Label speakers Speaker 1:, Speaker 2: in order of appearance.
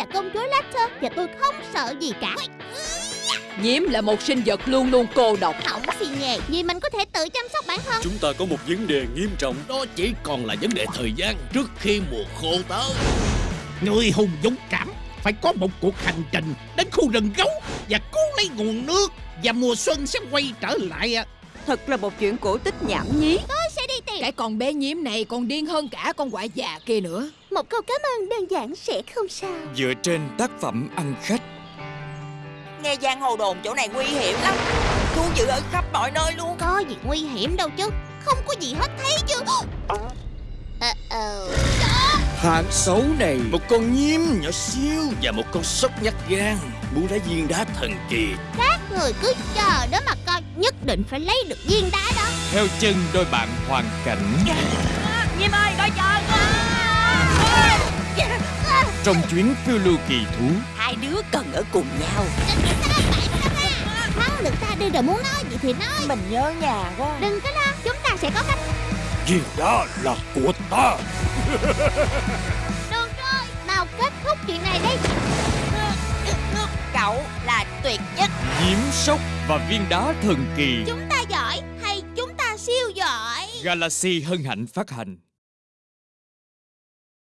Speaker 1: là công chúa Lacter Và tôi không sợ gì cả.
Speaker 2: Nhiễm là một sinh vật luôn luôn cô độc.
Speaker 1: Không xì nhề Vì mình có thể tự chăm sóc bản thân.
Speaker 3: Chúng ta có một vấn đề nghiêm trọng.
Speaker 4: Đó chỉ còn là vấn đề thời gian trước khi mùa khô tới.
Speaker 5: Người hùng dũng cảm phải có một cuộc hành trình đến khu rừng gấu và cứu lấy nguồn nước và mùa xuân sẽ quay trở lại.
Speaker 2: Thật là một chuyện cổ tích nhảm nhí.
Speaker 1: Tìm
Speaker 2: Cái con bé nhiễm này còn điên hơn cả con quạ già kia nữa.
Speaker 1: Một câu cảm ơn đơn giản sẽ không sao.
Speaker 6: Dựa trên tác phẩm ăn khách.
Speaker 7: Nghe giang hồ đồn chỗ này nguy hiểm lắm. Thú dữ ở khắp mọi nơi luôn.
Speaker 1: Có gì nguy hiểm đâu chứ. Không có gì hết thấy chứ Ờ ờ
Speaker 6: Hạng xấu này.
Speaker 4: Một con nhiễm nhỏ xíu Và một con sóc nhắc gan. Muốn lấy viên đá thần kỳ.
Speaker 1: Các người cứ chờ đó mà coi Nhất định phải lấy được viên đá đó.
Speaker 6: Theo chân đôi bạn hoàn cảnh.
Speaker 7: Nhiêm ơi coi chờ
Speaker 6: Trong chuyến phiêu lưu kỳ thú.
Speaker 7: Hai đứa cần ở cùng nhau.
Speaker 1: Hắn được ta đi rồi muốn nói gì thì nói.
Speaker 7: Mình nhớ nhà quá.
Speaker 1: Đừng có lo Chúng ta sẽ có cách
Speaker 4: Viên đá là của ta.
Speaker 1: Được rồi Nào kết thúc chuyện này đi.
Speaker 7: Cậu tuyệt nhất.
Speaker 6: Nhiễm sốc và viên đá thần kỳ.
Speaker 1: Chúng ta giỏi Hay chúng ta siêu giỏi?
Speaker 6: Galaxy hân hạnh phát hành